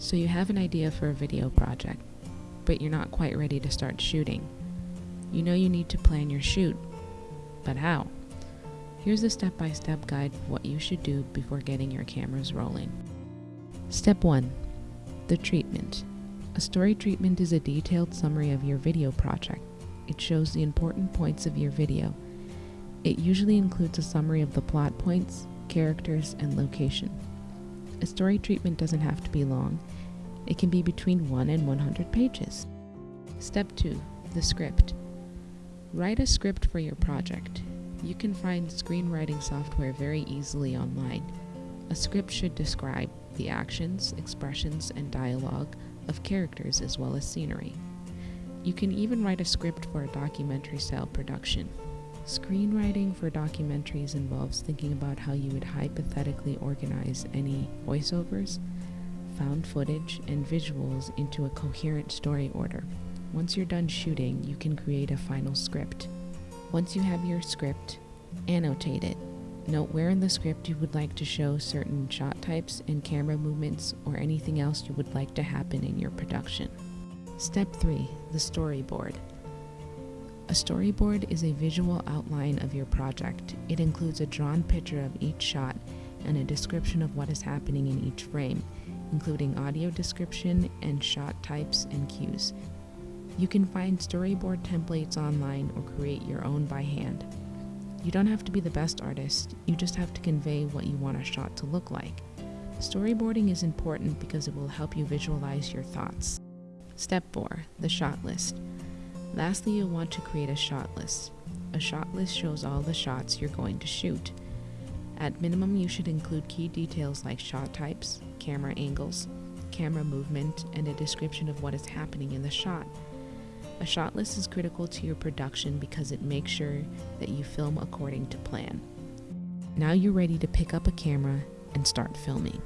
So you have an idea for a video project, but you're not quite ready to start shooting. You know you need to plan your shoot, but how? Here's a step by step guide of what you should do before getting your cameras rolling. Step 1 The treatment. A story treatment is a detailed summary of your video project. It shows the important points of your video. It usually includes a summary of the plot points, characters, and location. A story treatment doesn't have to be long. It can be between 1 and 100 pages. Step 2 The script. Write a script for your project. You can find screenwriting software very easily online. A script should describe the actions, expressions, and dialogue of characters as well as scenery. You can even write a script for a documentary style production. Screenwriting for documentaries involves thinking about how you would hypothetically organize any voiceovers, found footage, and visuals into a coherent story order. Once you're done shooting, you can create a final script. Once you have your script, annotate it. Note where in the script you would like to show certain shot types and camera movements or anything else you would like to happen in your production. Step 3 The Storyboard. A storyboard is a visual outline of your project. It includes a drawn picture of each shot and a description of what is happening in each frame, including audio description and shot types and cues. You can find storyboard templates online or create your own by hand. You don't have to be the best artist, you just have to convey what you want a shot to look like. Storyboarding is important because it will help you visualize your thoughts. Step 4 The Shot List. Lastly, you'll want to create a shot list. A shot list shows all the shots you're going to shoot. At minimum, you should include key details like shot types, camera angles, camera movement, and a description of what is happening in the shot. A shot list is critical to your production because it makes sure that you film according to plan. Now you're ready to pick up a camera and start filming.